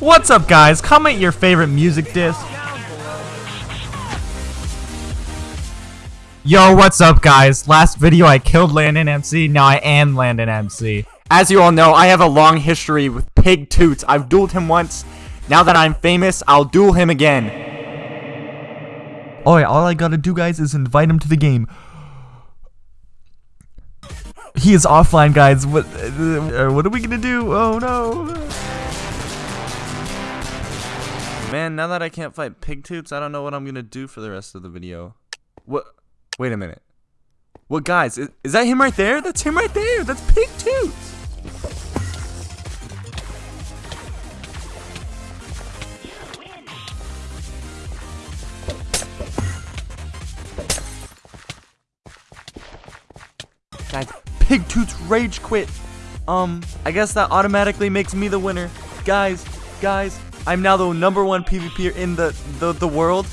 What's up, guys? Comment your favorite music disc. Yo, what's up, guys? Last video I killed Landon MC, now I am Landon MC. As you all know, I have a long history with Pig Toots. I've dueled him once. Now that I'm famous, I'll duel him again. Alright, all I gotta do, guys, is invite him to the game. He is offline, guys. What, uh, what are we gonna do? Oh, no. Man, now that I can't fight pig toots, I don't know what I'm gonna do for the rest of the video. What? Wait a minute. What, guys? Is, is that him right there? That's him right there. That's pig toots. Guys, pig toots rage quit. Um, I guess that automatically makes me the winner. Guys, guys, I'm now the number one PvPer in the, the, the world.